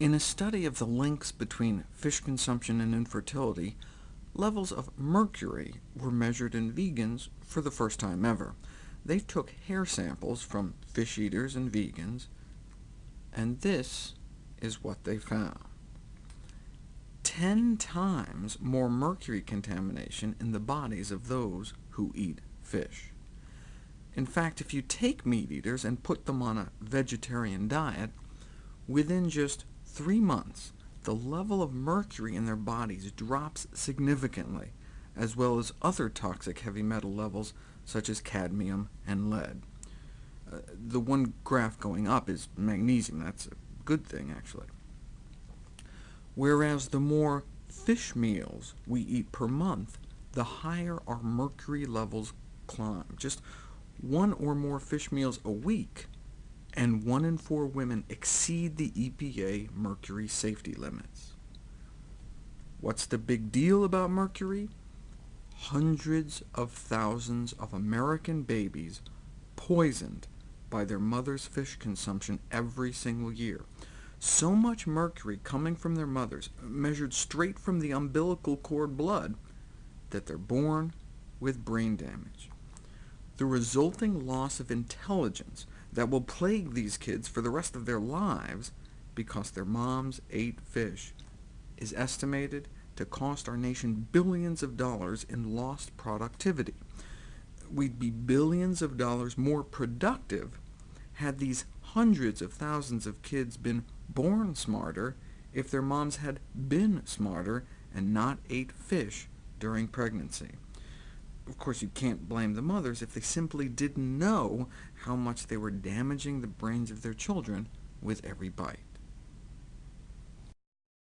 In a study of the links between fish consumption and infertility, levels of mercury were measured in vegans for the first time ever. They took hair samples from fish eaters and vegans, and this is what they found. 10 times more mercury contamination in the bodies of those who eat fish. In fact, if you take meat eaters and put them on a vegetarian diet, within just three months, the level of mercury in their bodies drops significantly, as well as other toxic heavy metal levels such as cadmium and lead. Uh, the one graph going up is magnesium. That's a good thing, actually. Whereas the more fish meals we eat per month, the higher our mercury levels climb. Just one or more fish meals a week and one in four women exceed the EPA mercury safety limits. What's the big deal about mercury? Hundreds of thousands of American babies poisoned by their mother's fish consumption every single year. So much mercury coming from their mothers, measured straight from the umbilical cord blood, that they're born with brain damage. The resulting loss of intelligence that will plague these kids for the rest of their lives because their moms ate fish is estimated to cost our nation billions of dollars in lost productivity. We'd be billions of dollars more productive had these hundreds of thousands of kids been born smarter if their moms had been smarter and not ate fish during pregnancy. Of course, you can't blame the mothers if they simply didn't know how much they were damaging the brains of their children with every bite.